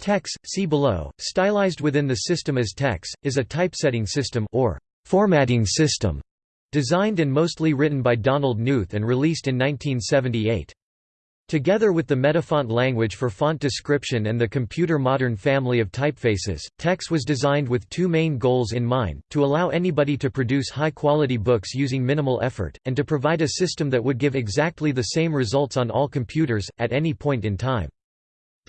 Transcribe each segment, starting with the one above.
TeX, see below, stylized within the system as TeX, is a typesetting system or formatting system designed and mostly written by Donald Knuth and released in 1978. Together with the Metafont language for font description and the computer modern family of typefaces, TeX was designed with two main goals in mind, to allow anybody to produce high-quality books using minimal effort, and to provide a system that would give exactly the same results on all computers, at any point in time.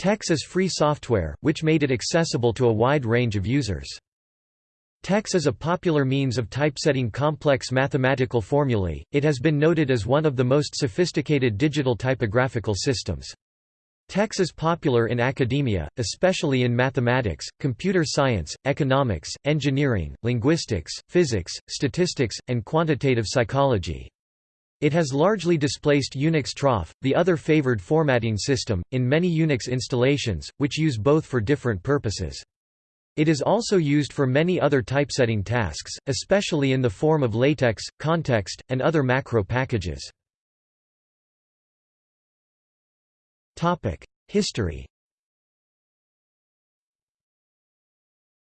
TeX is free software, which made it accessible to a wide range of users. TeX is a popular means of typesetting complex mathematical formulae, it has been noted as one of the most sophisticated digital typographical systems. TeX is popular in academia, especially in mathematics, computer science, economics, engineering, linguistics, physics, statistics, and quantitative psychology. It has largely displaced Unix Troff, the other favored formatting system, in many Unix installations, which use both for different purposes. It is also used for many other typesetting tasks, especially in the form of latex, context, and other macro packages. History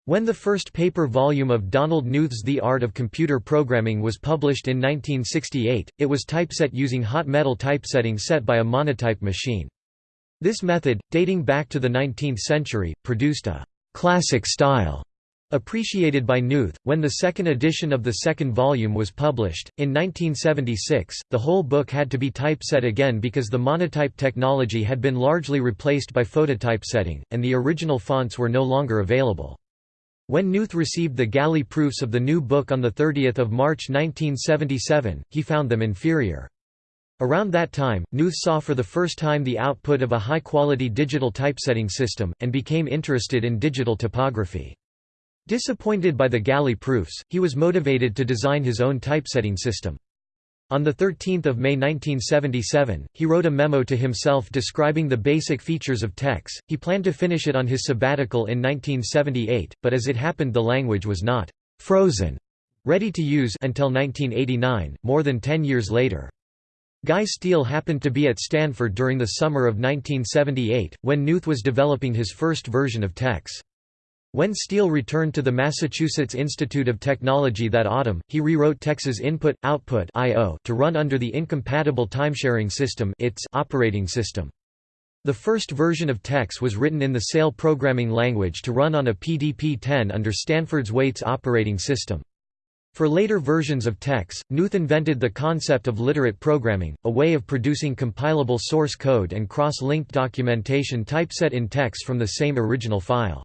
When the first paper volume of Donald Knuth's The Art of Computer Programming was published in 1968, it was typeset using hot metal typesetting set by a monotype machine. This method, dating back to the 19th century, produced a «classic style» appreciated by Knuth. When the second edition of the second volume was published, in 1976, the whole book had to be typeset again because the monotype technology had been largely replaced by phototypesetting, and the original fonts were no longer available. When Knuth received the galley proofs of the new book on 30 March 1977, he found them inferior. Around that time, Knuth saw for the first time the output of a high-quality digital typesetting system, and became interested in digital typography. Disappointed by the galley proofs, he was motivated to design his own typesetting system. On 13 May 1977, he wrote a memo to himself describing the basic features of TeX. He planned to finish it on his sabbatical in 1978, but as it happened the language was not «frozen» ready to use until 1989, more than ten years later. Guy Steele happened to be at Stanford during the summer of 1978, when Knuth was developing his first version of TeX. When Steele returned to the Massachusetts Institute of Technology that autumn, he rewrote TeX's input-output to run under the incompatible timesharing system its operating system. The first version of TeX was written in the SAIL programming language to run on a PDP-10 under Stanford's Waits operating system. For later versions of TeX, Knuth invented the concept of literate programming, a way of producing compilable source code and cross-linked documentation typeset in TeX from the same original file.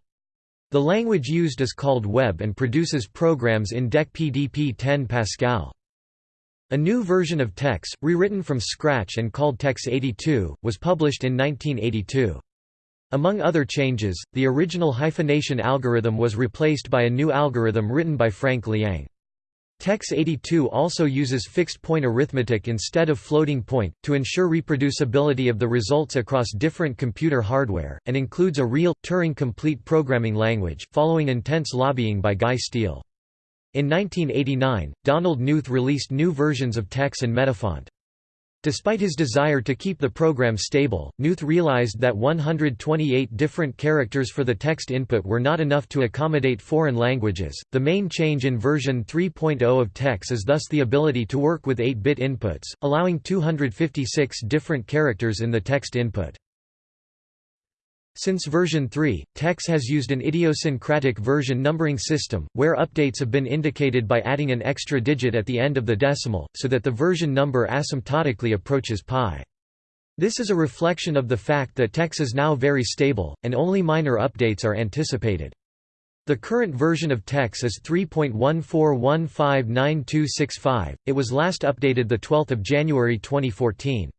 The language used is called Web and produces programs in DEC PDP 10 Pascal. A new version of TeX, rewritten from scratch and called TeX 82, was published in 1982. Among other changes, the original hyphenation algorithm was replaced by a new algorithm written by Frank Liang. TeX82 also uses fixed-point arithmetic instead of floating-point, to ensure reproducibility of the results across different computer hardware, and includes a real, Turing-complete programming language, following intense lobbying by Guy Steele. In 1989, Donald Knuth released new versions of TeX and Metafont. Despite his desire to keep the program stable, Knuth realized that 128 different characters for the text input were not enough to accommodate foreign languages. The main change in version 3.0 of TeX is thus the ability to work with 8-bit inputs, allowing 256 different characters in the text input. Since version 3, TeX has used an idiosyncratic version numbering system, where updates have been indicated by adding an extra digit at the end of the decimal, so that the version number asymptotically approaches pi. This is a reflection of the fact that TeX is now very stable, and only minor updates are anticipated. The current version of TeX is 3.14159265. It was last updated 12 January 2014.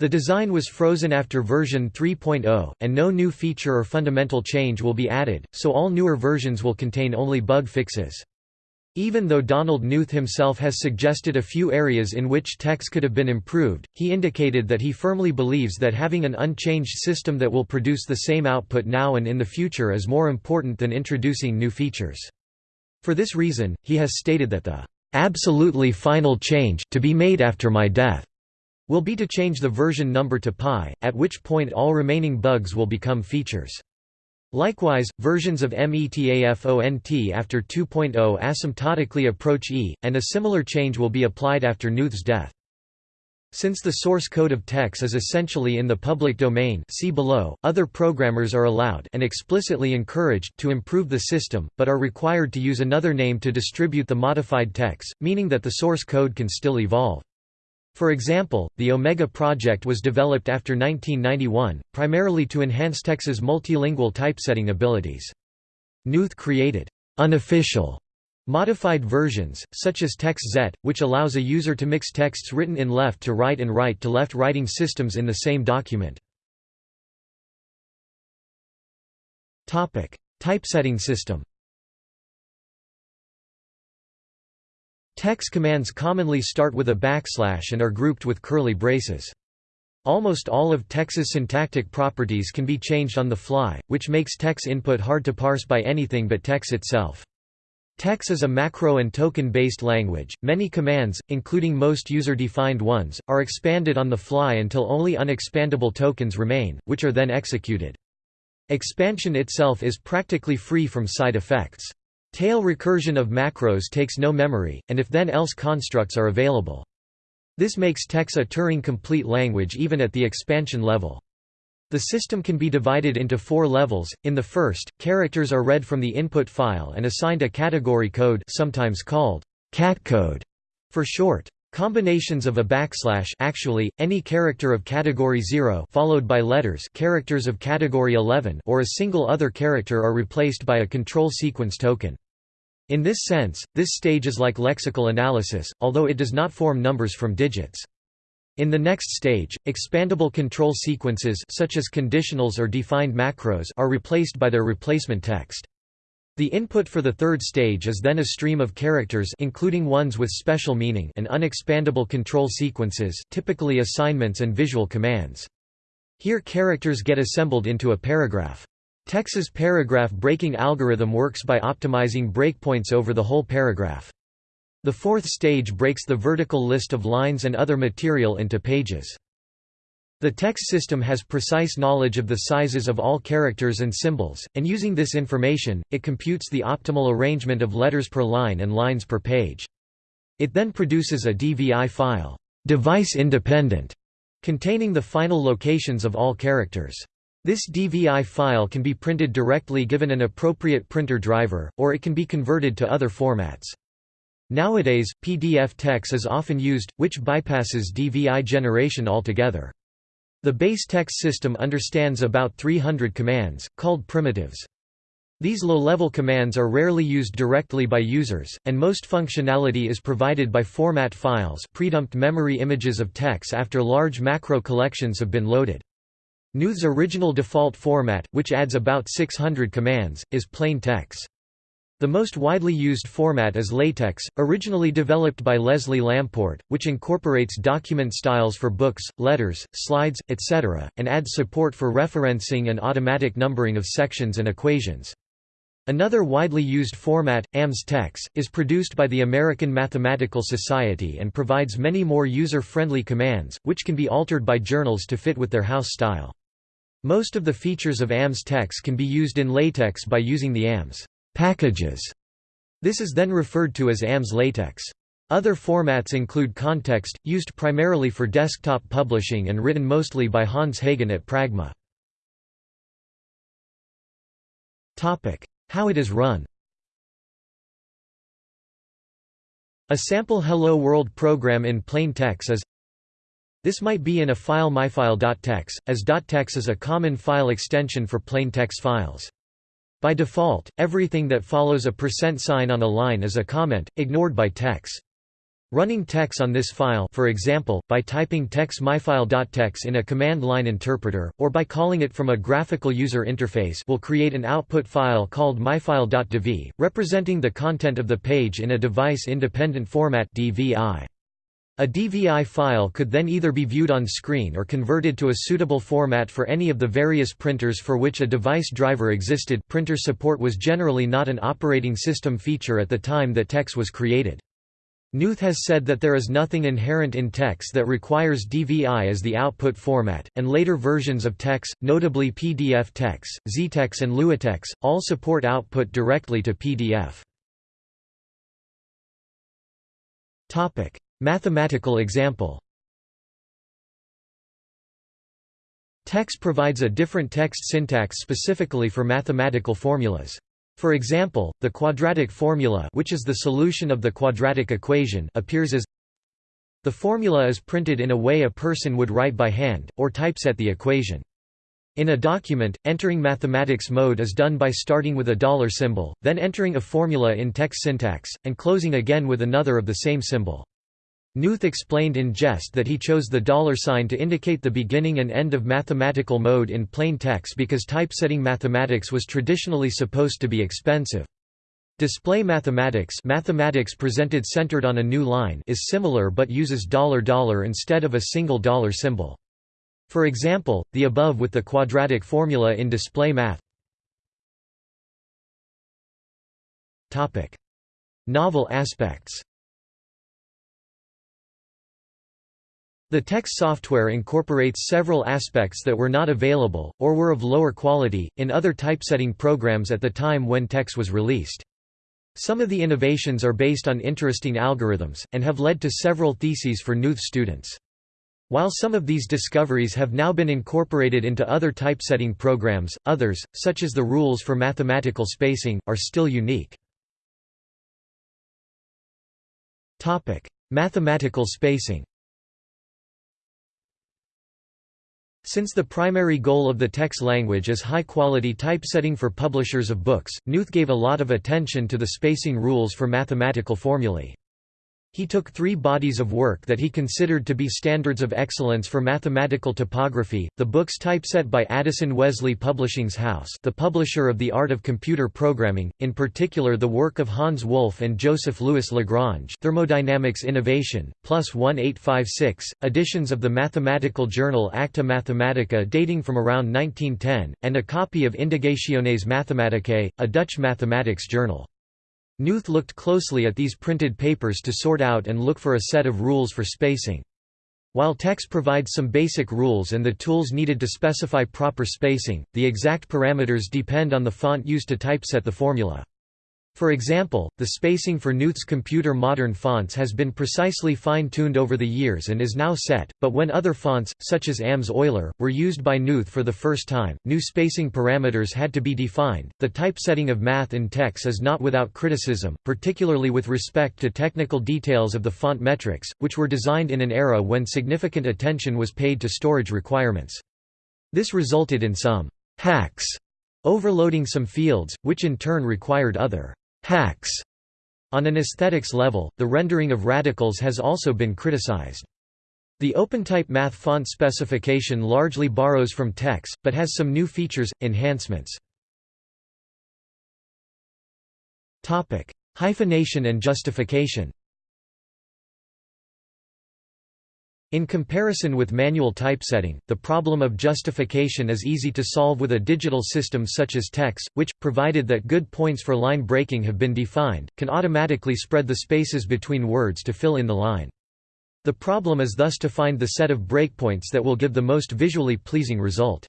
The design was frozen after version 3.0, and no new feature or fundamental change will be added, so all newer versions will contain only bug fixes. Even though Donald Knuth himself has suggested a few areas in which TeX could have been improved, he indicated that he firmly believes that having an unchanged system that will produce the same output now and in the future is more important than introducing new features. For this reason, he has stated that the absolutely final change to be made after my death will be to change the version number to pi, at which point all remaining bugs will become features. Likewise, versions of METAFONT after 2.0 asymptotically approach E, and a similar change will be applied after Knuth's death. Since the source code of TeX is essentially in the public domain see below, other programmers are allowed and explicitly encouraged to improve the system, but are required to use another name to distribute the modified TeX, meaning that the source code can still evolve. For example, the Omega project was developed after 1991, primarily to enhance TeX's multilingual typesetting abilities. Knuth created unofficial Modified versions, such as TeX-Zet, which allows a user to mix texts written in left to right and right to left writing systems in the same document. Typesetting system TeX commands commonly start with a backslash and are grouped with curly braces. Almost all of TeX's syntactic properties can be changed on the fly, which makes TeX input hard to parse by anything but TeX itself. TeX is a macro and token-based language. Many commands, including most user-defined ones, are expanded on the fly until only unexpandable tokens remain, which are then executed. Expansion itself is practically free from side effects. Tail recursion of macros takes no memory, and if then else constructs are available. This makes TeX a Turing-complete language even at the expansion level. The system can be divided into four levels. In the first, characters are read from the input file and assigned a category code sometimes called catcode for short. Combinations of a backslash actually, any character of category 0 followed by letters characters of category 11 or a single other character are replaced by a control sequence token. In this sense, this stage is like lexical analysis, although it does not form numbers from digits. In the next stage, expandable control sequences such as conditionals or defined macros are replaced by their replacement text. The input for the third stage is then a stream of characters including ones with special meaning and unexpandable control sequences typically assignments and visual commands. Here characters get assembled into a paragraph. TeX's paragraph breaking algorithm works by optimizing breakpoints over the whole paragraph. The fourth stage breaks the vertical list of lines and other material into pages. The TeX system has precise knowledge of the sizes of all characters and symbols, and using this information, it computes the optimal arrangement of letters per line and lines per page. It then produces a DVI file, device independent, containing the final locations of all characters. This DVI file can be printed directly given an appropriate printer driver, or it can be converted to other formats. Nowadays, PDF TeX is often used, which bypasses DVI generation altogether. The base TeX system understands about 300 commands, called primitives. These low-level commands are rarely used directly by users, and most functionality is provided by format files predumped memory images of TeX after large macro collections have been loaded. Knuth's original default format, which adds about 600 commands, is plain TeX. The most widely used format is LaTeX, originally developed by Leslie Lamport, which incorporates document styles for books, letters, slides, etc., and adds support for referencing and automatic numbering of sections and equations. Another widely used format, AMS-TeX, is produced by the American Mathematical Society and provides many more user-friendly commands, which can be altered by journals to fit with their house style. Most of the features of AMS-TeX can be used in LaTeX by using the AMS packages. This is then referred to as AMS latex. Other formats include Context, used primarily for desktop publishing and written mostly by Hans Hagen at Pragma. How it is run A sample Hello World program in plain TeX is This might be in a file myfile.tex, as .tex is a common file extension for plain text files. By default, everything that follows a percent sign on a line is a comment, ignored by TeX. Running TeX on this file for example, by typing tex myfile.tex in a command line interpreter, or by calling it from a graphical user interface will create an output file called myfile.dv, representing the content of the page in a device-independent format DVI. A DVI file could then either be viewed on screen or converted to a suitable format for any of the various printers for which a device driver existed printer support was generally not an operating system feature at the time that TeX was created. Knuth has said that there is nothing inherent in TeX that requires DVI as the output format, and later versions of TeX, notably PDF TeX, XeTeX and LuaTeX, all support output directly to PDF. Mathematical example TeX provides a different text syntax specifically for mathematical formulas. For example, the quadratic formula which is the solution of the quadratic equation appears as The formula is printed in a way a person would write by hand, or typeset the equation. In a document, entering mathematics mode is done by starting with a dollar symbol, then entering a formula in text syntax, and closing again with another of the same symbol. Knuth explained in jest that he chose the dollar sign to indicate the beginning and end of mathematical mode in plain TeX because typesetting mathematics was traditionally supposed to be expensive. Display mathematics mathematics presented centered on a new line is similar but uses dollar dollar instead of a single dollar symbol. For example, the above with the quadratic formula in display math. Novel aspects The TeX software incorporates several aspects that were not available, or were of lower quality, in other typesetting programs at the time when TeX was released. Some of the innovations are based on interesting algorithms, and have led to several theses for Knuth students. While some of these discoveries have now been incorporated into other typesetting programs, others, such as the rules for mathematical spacing, are still unique. Mathematical spacing Since the primary goal of the TeX language is high-quality typesetting for publishers of books, Knuth gave a lot of attention to the spacing rules for mathematical formulae. He took three bodies of work that he considered to be standards of excellence for mathematical typography, the books typeset by Addison Wesley Publishing's House the publisher of The Art of Computer Programming, in particular the work of Hans Wolff and Joseph Louis Lagrange Thermodynamics Innovation, plus 1856, editions of the mathematical journal Acta Mathematica dating from around 1910, and a copy of Indagationes Mathematicae, a Dutch mathematics journal. Knuth looked closely at these printed papers to sort out and look for a set of rules for spacing. While TeX provides some basic rules and the tools needed to specify proper spacing, the exact parameters depend on the font used to typeset the formula. For example, the spacing for Knuth's computer modern fonts has been precisely fine-tuned over the years and is now set, but when other fonts, such as AMS Euler, were used by Knuth for the first time, new spacing parameters had to be defined. The typesetting of math in TeX is not without criticism, particularly with respect to technical details of the font metrics, which were designed in an era when significant attention was paid to storage requirements. This resulted in some hacks overloading some fields, which in turn required other hacks. On an aesthetics level, the rendering of radicals has also been criticized. The OpenType math font specification largely borrows from TeX, but has some new features, enhancements. Hyphenation and justification In comparison with manual typesetting, the problem of justification is easy to solve with a digital system such as TeX, which, provided that good points for line breaking have been defined, can automatically spread the spaces between words to fill in the line. The problem is thus to find the set of breakpoints that will give the most visually pleasing result.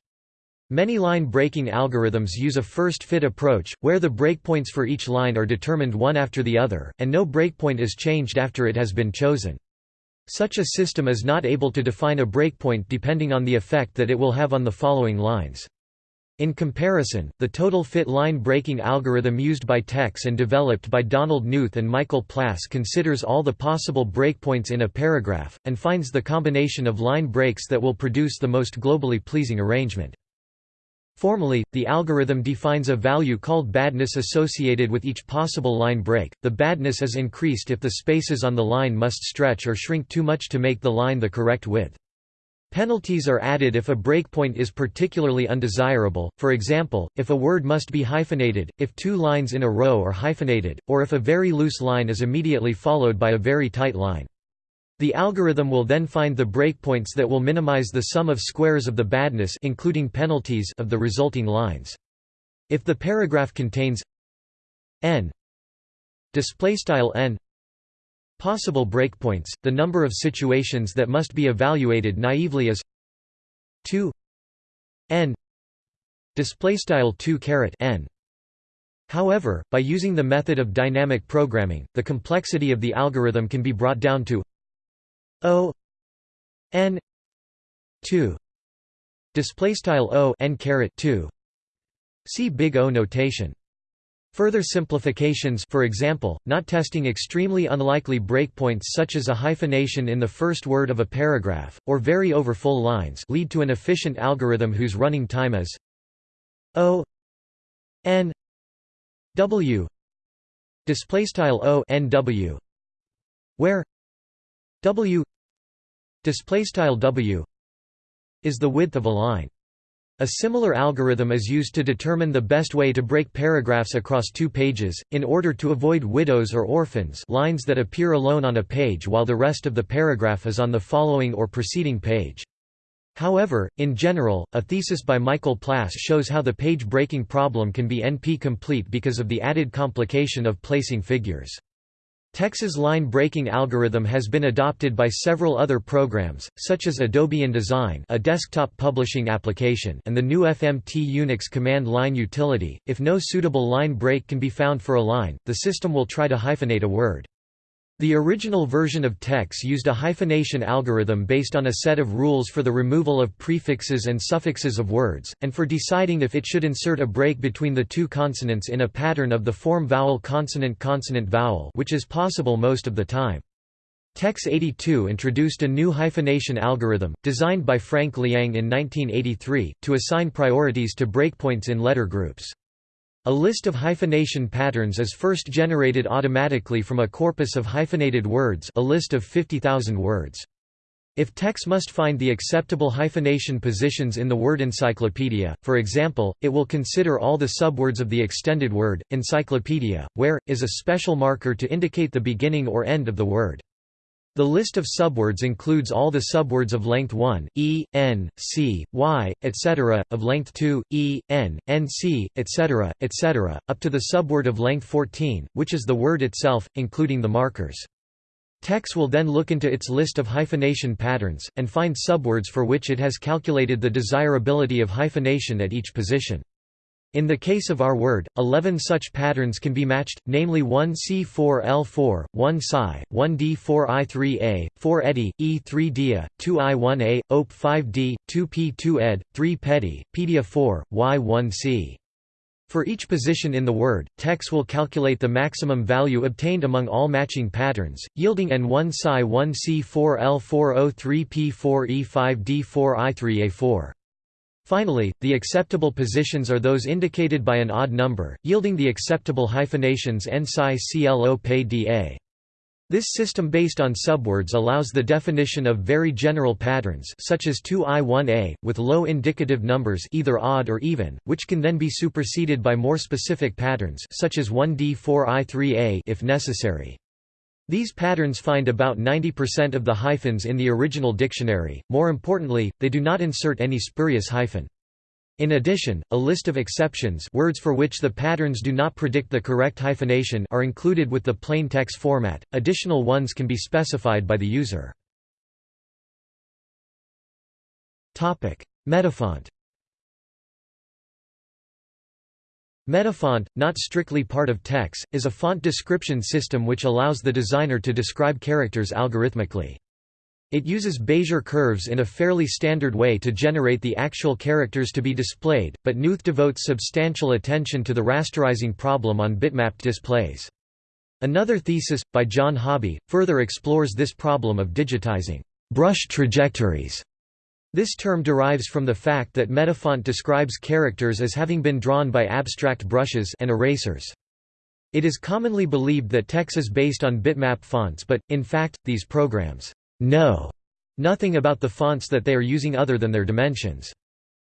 Many line breaking algorithms use a first-fit approach, where the breakpoints for each line are determined one after the other, and no breakpoint is changed after it has been chosen. Such a system is not able to define a breakpoint depending on the effect that it will have on the following lines. In comparison, the total fit line breaking algorithm used by TeX and developed by Donald Knuth and Michael Plass considers all the possible breakpoints in a paragraph, and finds the combination of line breaks that will produce the most globally pleasing arrangement. Formally, the algorithm defines a value called badness associated with each possible line break. The badness is increased if the spaces on the line must stretch or shrink too much to make the line the correct width. Penalties are added if a breakpoint is particularly undesirable, for example, if a word must be hyphenated, if two lines in a row are hyphenated, or if a very loose line is immediately followed by a very tight line. The algorithm will then find the breakpoints that will minimize the sum of squares of the badness including penalties of the resulting lines. If the paragraph contains n n Possible breakpoints, the number of situations that must be evaluated naively is 2 n display style 2 caret n However, by using the method of dynamic programming, the complexity of the algorithm can be brought down to O n 2 display style O n caret 2 See big O notation. Further simplifications for example, not testing extremely unlikely breakpoints such as a hyphenation in the first word of a paragraph, or very over full lines lead to an efficient algorithm whose running time is O n w. Displaystyle O n w where w displaystyle w is the width of a line. A similar algorithm is used to determine the best way to break paragraphs across two pages, in order to avoid widows or orphans lines that appear alone on a page while the rest of the paragraph is on the following or preceding page. However, in general, a thesis by Michael Plass shows how the page-breaking problem can be NP-complete because of the added complication of placing figures. TeX's line-breaking algorithm has been adopted by several other programs, such as Adobe InDesign a desktop publishing application and the new FMT Unix command line utility. If no suitable line break can be found for a line, the system will try to hyphenate a word. The original version of TeX used a hyphenation algorithm based on a set of rules for the removal of prefixes and suffixes of words, and for deciding if it should insert a break between the two consonants in a pattern of the form vowel-consonant-consonant-vowel which is possible most of the time. TeX 82 introduced a new hyphenation algorithm, designed by Frank Liang in 1983, to assign priorities to breakpoints in letter groups. A list of hyphenation patterns is first generated automatically from a corpus of hyphenated words a list of 50,000 words. If TeX must find the acceptable hyphenation positions in the word encyclopedia, for example, it will consider all the subwords of the extended word, encyclopedia, where, is a special marker to indicate the beginning or end of the word. The list of subwords includes all the subwords of length 1, e, n, c, y, etc., of length 2, e, n, n, c, etc., etc., up to the subword of length 14, which is the word itself, including the markers. TeX will then look into its list of hyphenation patterns, and find subwords for which it has calculated the desirability of hyphenation at each position. In the case of our word, 11 such patterns can be matched, namely 1C4L4, 1 Psi, 1D4I3A, 4 Eddy, E3Dia, 2I1A, OP5D, 2P2Ed, 3 Petty, Pedia 4, Y1C. For each position in the word, TeX will calculate the maximum value obtained among all matching patterns, yielding N1 Psi 1C4L4O3P4E5D4I3A4. Finally, the acceptable positions are those indicated by an odd number, yielding the acceptable hyphenations n psi clo pe da. This system based on subwords allows the definition of very general patterns such as 2i1a, with low indicative numbers either odd or even, which can then be superseded by more specific patterns such as 1d4i3a if necessary. These patterns find about 90% of the hyphens in the original dictionary, more importantly, they do not insert any spurious hyphen. In addition, a list of exceptions words for which the patterns do not predict the correct hyphenation are included with the plain TeX format, additional ones can be specified by the user. Metafont Metafont, not strictly part of TeX, is a font description system which allows the designer to describe characters algorithmically. It uses Bézier curves in a fairly standard way to generate the actual characters to be displayed, but Knuth devotes substantial attention to the rasterizing problem on bitmapped displays. Another thesis, by John Hobby, further explores this problem of digitizing brush trajectories this term derives from the fact that Metafont describes characters as having been drawn by abstract brushes and erasers. It is commonly believed that TeX is based on bitmap fonts but, in fact, these programs know nothing about the fonts that they are using other than their dimensions.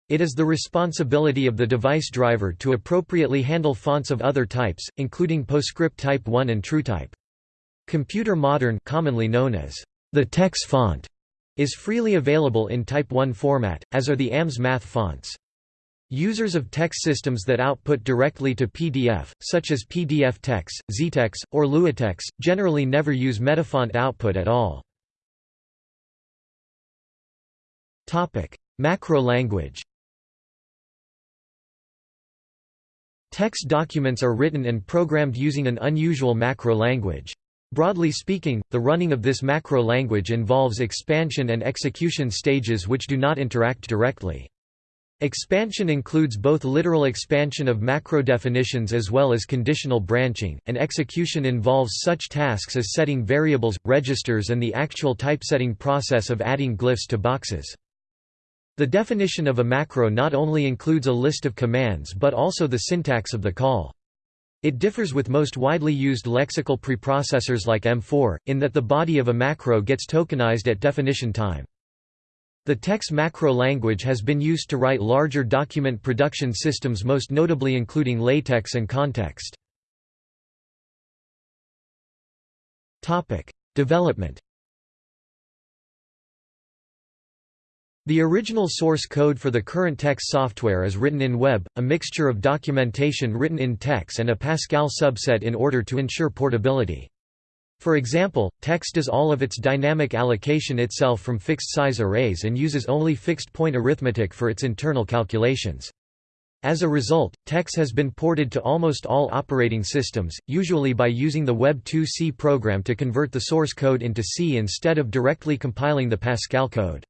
It is the responsibility of the device driver to appropriately handle fonts of other types, including PostScript Type 1 and TrueType. Computer Modern commonly known as the TeX font is freely available in Type 1 format, as are the AMS math fonts. Users of text systems that output directly to PDF, such as PDFTeX, XeTeX, or LuaTeX, generally never use Metafont output at all. Macro language Text documents are written and programmed using an unusual macro language. Broadly speaking, the running of this macro language involves expansion and execution stages which do not interact directly. Expansion includes both literal expansion of macro definitions as well as conditional branching, and execution involves such tasks as setting variables, registers and the actual typesetting process of adding glyphs to boxes. The definition of a macro not only includes a list of commands but also the syntax of the call. It differs with most widely used lexical preprocessors like M4, in that the body of a macro gets tokenized at definition time. The TeX macro language has been used to write larger document production systems most notably including LaTeX and Context. Development The original source code for the current TeX software is written in Web, a mixture of documentation written in TeX and a Pascal subset in order to ensure portability. For example, TeX does all of its dynamic allocation itself from fixed-size arrays and uses only fixed-point arithmetic for its internal calculations. As a result, TeX has been ported to almost all operating systems, usually by using the Web2C program to convert the source code into C instead of directly compiling the Pascal code.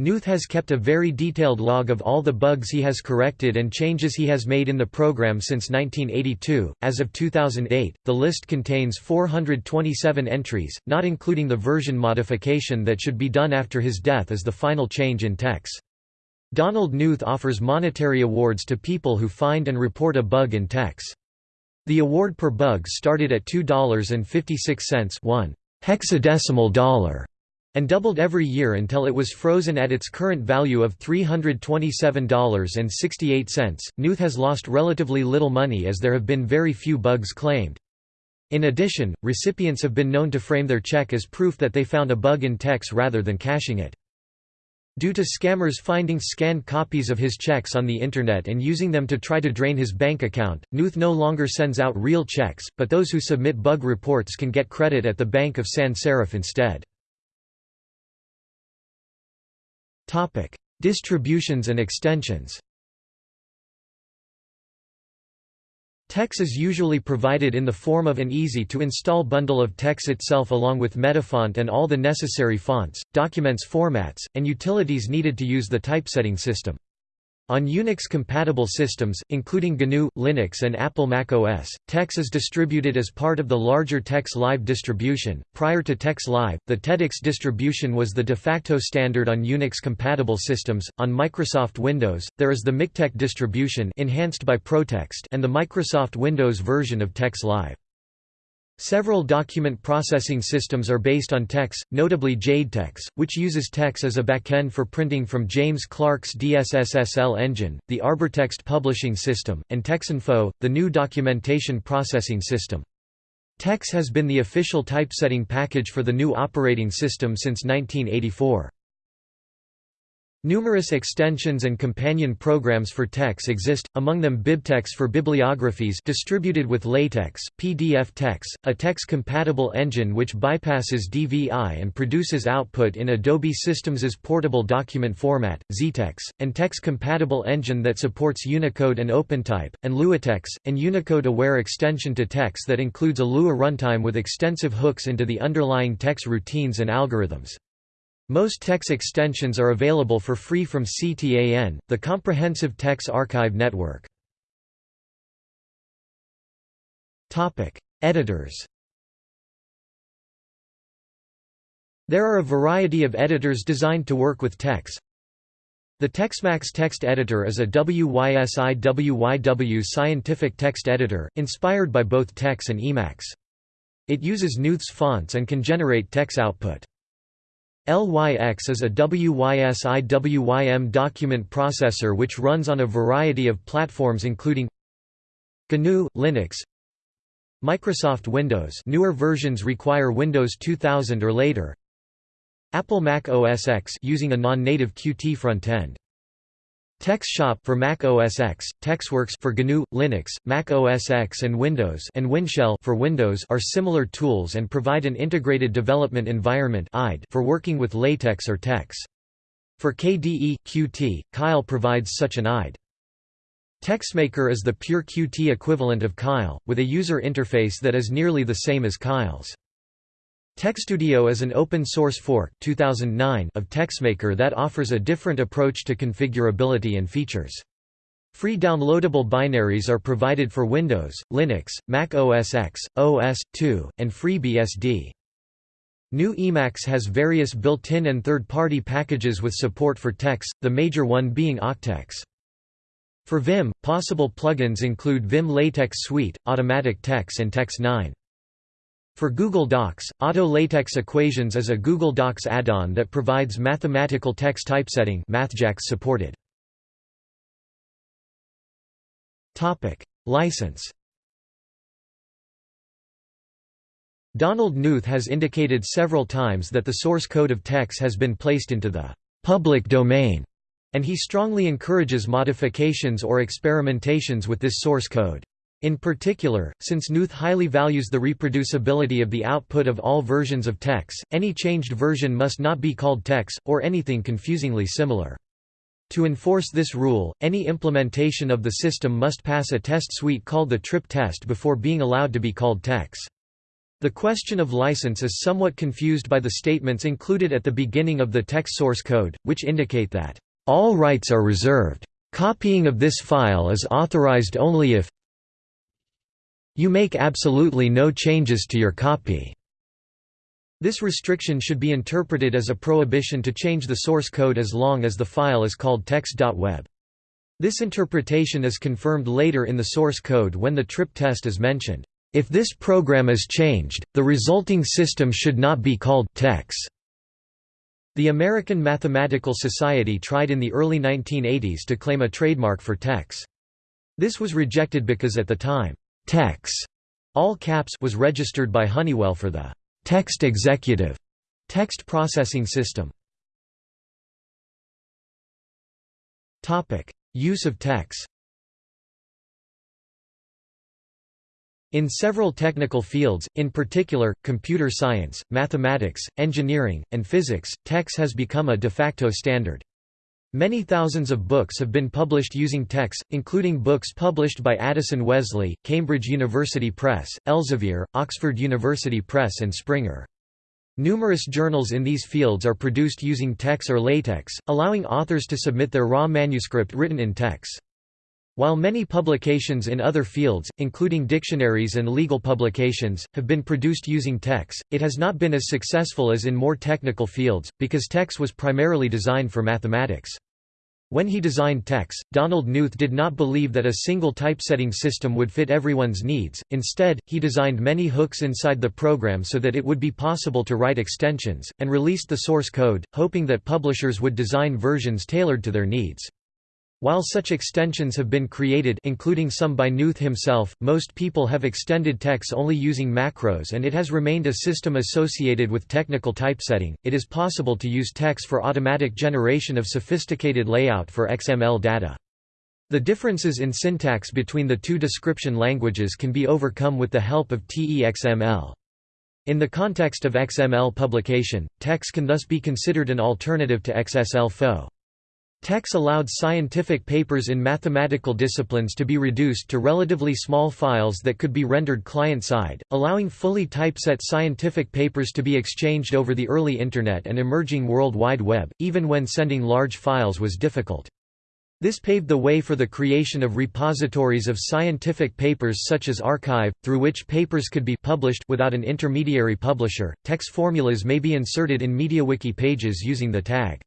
Knuth has kept a very detailed log of all the bugs he has corrected and changes he has made in the program since 1982. As of 2008, the list contains 427 entries, not including the version modification that should be done after his death as the final change in TeX. Donald Knuth offers monetary awards to people who find and report a bug in TeX. The award per bug started at $2.56 one hexadecimal dollar and doubled every year until it was frozen at its current value of $327.68. Knuth has lost relatively little money as there have been very few bugs claimed. In addition, recipients have been known to frame their check as proof that they found a bug in TeX rather than cashing it. Due to scammers finding scanned copies of his checks on the Internet and using them to try to drain his bank account, Knuth no longer sends out real checks, but those who submit bug reports can get credit at the Bank of Sans Serif instead. Topic: Distributions and extensions. TeX is usually provided in the form of an easy-to-install bundle of TeX itself along with Metafont and all the necessary fonts, documents formats, and utilities needed to use the typesetting system. On Unix-compatible systems, including GNU, Linux and Apple Mac OS, TeX is distributed as part of the larger TeX Live distribution. Prior to TeX Live, the teTeX distribution was the de facto standard on Unix-compatible systems. On Microsoft Windows, there is the MikTeX distribution enhanced by Protext and the Microsoft Windows version of TeX Live. Several document processing systems are based on TeX, notably JadeTeX, which uses TeX as a backend for printing from James Clark's DSSSL engine, the ArborText publishing system, and TexInfo, the GNU documentation processing system. TeX has been the official typesetting package for the GNU operating system since 1984. Numerous extensions and companion programs for TeX exist, among them BibTeX for bibliographies distributed with LaTeX, PDFTeX, a TeX-compatible engine which bypasses DVI and produces output in Adobe Systems's portable document format, XeTeX, and TeX-compatible engine that supports Unicode and OpenType, and LuaTeX, an Unicode-aware extension to TeX that includes a Lua runtime with extensive hooks into the underlying TeX routines and algorithms. Most TeX extensions are available for free from CTAN, the Comprehensive TeX Archive Network. Editors There are a variety of editors designed to work with TeX. The TeXmacs text editor is a WYSI-WYW scientific text editor, inspired by both TeX and Emacs. It uses Knuth's fonts and can generate TeX output. LYX is a WYSI-WYM document processor which runs on a variety of platforms including GNU, Linux, Microsoft Windows newer versions require Windows 2000 or later Apple Mac OS X using a non-native Qt frontend TeX Shop for Mac OS X, TeXworks for GNU, Linux, Mac OS X and Windows and WinShell for Windows are similar tools and provide an integrated development environment for working with LaTeX or TeX. For KDE, Qt, Kile provides such an IDE. TeXmaker is the pure Qt equivalent of Kile, with a user interface that is nearly the same as Kile's. TeXstudio is an open-source fork 2009 of TeXmaker that offers a different approach to configurability and features. Free downloadable binaries are provided for Windows, Linux, Mac OS X, OS/2, and FreeBSD. GNU Emacs has various built-in and third-party packages with support for TeX, the major one being AUCTeX. For Vim, possible plugins include Vim Latex Suite, Automatic Tex and Tex 9. For Google Docs, Auto LaTeX Equations is a Google Docs add-on that provides mathematical text typesetting MathJax supported. Topic: License Donald Knuth has indicated several times that the source code of TeX has been placed into the public domain, and he strongly encourages modifications or experimentations with this source code. In particular, since Knuth highly values the reproducibility of the output of all versions of TeX, any changed version must not be called TeX, or anything confusingly similar. To enforce this rule, any implementation of the system must pass a test suite called the trip test before being allowed to be called TeX. The question of license is somewhat confused by the statements included at the beginning of the TeX source code, which indicate that, "...all rights are reserved. Copying of this file is authorized only if you make absolutely no changes to your copy. This restriction should be interpreted as a prohibition to change the source code as long as the file is called tex.web. This interpretation is confirmed later in the source code when the trip test is mentioned. If this program is changed, the resulting system should not be called TeX. The American Mathematical Society tried in the early 1980s to claim a trademark for TeX. This was rejected because at the time, TeX all caps was registered by Honeywell for the text executive text processing system. Topic: Use of TeX. In several technical fields, in particular, computer science, mathematics, engineering, and physics, TeX has become a de facto standard. Many thousands of books have been published using TeX, including books published by Addison Wesley, Cambridge University Press, Elsevier, Oxford University Press and Springer. Numerous journals in these fields are produced using TeX or LaTeX, allowing authors to submit their raw manuscript written in TeX. While many publications in other fields, including dictionaries and legal publications, have been produced using TeX, it has not been as successful as in more technical fields, because TeX was primarily designed for mathematics. When he designed TeX, Donald Knuth did not believe that a single typesetting system would fit everyone's needs, instead, he designed many hooks inside the program so that it would be possible to write extensions, and released the source code, hoping that publishers would design versions tailored to their needs. While such extensions have been created including some by Knuth himself, most people have extended TeX only using macros and it has remained a system associated with technical typesetting. It is possible to use TeX for automatic generation of sophisticated layout for XML data. The differences in syntax between the two description languages can be overcome with the help of TeXML. In the context of XML publication, TeX can thus be considered an alternative to XSLFO. TeX allowed scientific papers in mathematical disciplines to be reduced to relatively small files that could be rendered client-side, allowing fully typeset scientific papers to be exchanged over the early Internet and emerging World Wide Web, even when sending large files was difficult. This paved the way for the creation of repositories of scientific papers such as arXiv, through which papers could be published without an intermediary publisher. TeX formulas may be inserted in MediaWiki pages using the tag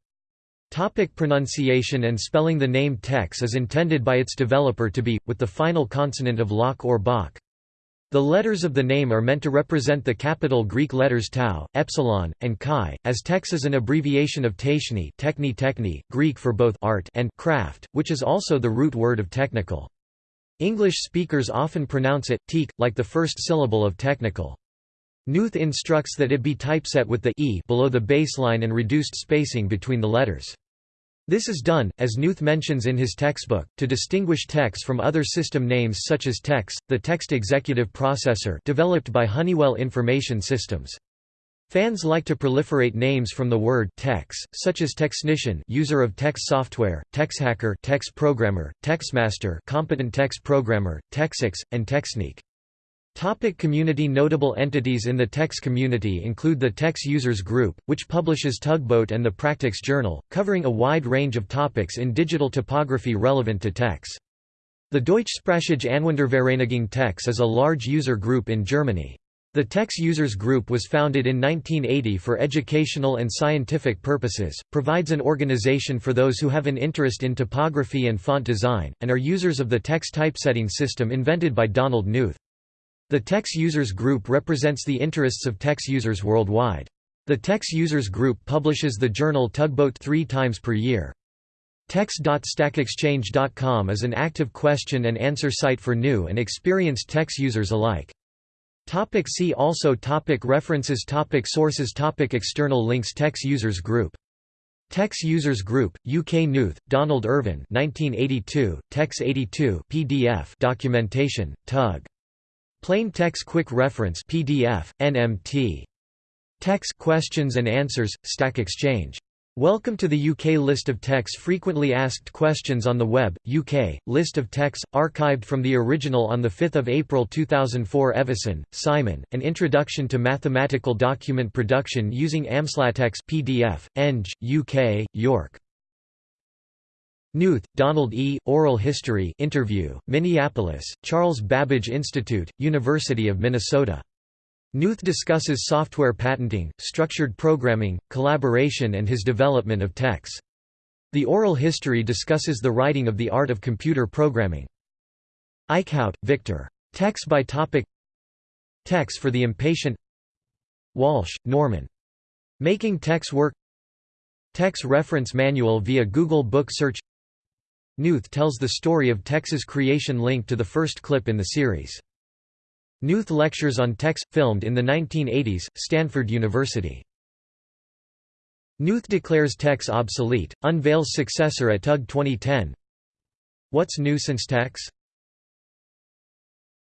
Topic pronunciation and spelling The name TeX is intended by its developer to be, with the final consonant of Locke or Bach. The letters of the name are meant to represent the capital Greek letters tau, epsilon, and chi, as TeX is an abbreviation of techni, techni techni, Greek for both art and craft, which is also the root word of technical. English speakers often pronounce it, teak, like the first syllable of technical. Knuth instructs that it be typeset with the e below the baseline and reduced spacing between the letters. This is done, as Knuth mentions in his textbook, to distinguish TeX from other system names such as TeX, the Text Executive Processor developed by Honeywell Information Systems. Fans like to proliferate names from the word TeX, such as Technician user of TeX software, TextHacker TeX programmer, TextMaster competent TeX programmer, TeXix, and TeXnique. Topic community Notable entities in the TeX community include the TeX Users Group, which publishes Tugboat and the PracTeX Journal, covering a wide range of topics in digital typography relevant to TeX. The Deutschsprachige Anwendervereinigung TeX is a large user group in Germany. The TeX Users Group was founded in 1980 for educational and scientific purposes, provides an organization for those who have an interest in typography and font design, and are users of the TeX typesetting system invented by Donald Knuth. The TeX Users Group represents the interests of TeX users worldwide. The TeX Users Group publishes the journal Tugboat three times per year. TeX.stackexchange.com is an active question and answer site for new and experienced TeX users alike. Topic see also topic References topic Sources topic External links TeX Users Group TeX Users Group, UK Knuth, Donald Irvin 1982, TeX 82 PDF documentation, Tug. Plain TeX Quick Reference PDF, NMT. TeX Questions and Answers, Stack Exchange. Welcome to the UK list of TeX frequently asked questions on the web, UK, list of TeX, archived from the original on 5 April 2004 Evison, Simon, An Introduction to Mathematical Document Production using AMS-LaTeX PDF, Eng, UK, York. Knuth, Donald E., Oral History interview, Minneapolis, Charles Babbage Institute, University of Minnesota. Knuth discusses software patenting, structured programming, collaboration and his development of TeX. The oral history discusses the writing of the art of computer programming. Eijkhout, Victor. TeX by topic TeX for the impatient Walsh, Norman. Making TeX Work TeX Reference Manual via Google Book Search Knuth tells the story of TeX's creation linked to the first clip in the series. Knuth lectures on TeX, filmed in the 1980s, Stanford University. Knuth declares TeX obsolete, unveils successor at TUG 2010 What's new since TeX?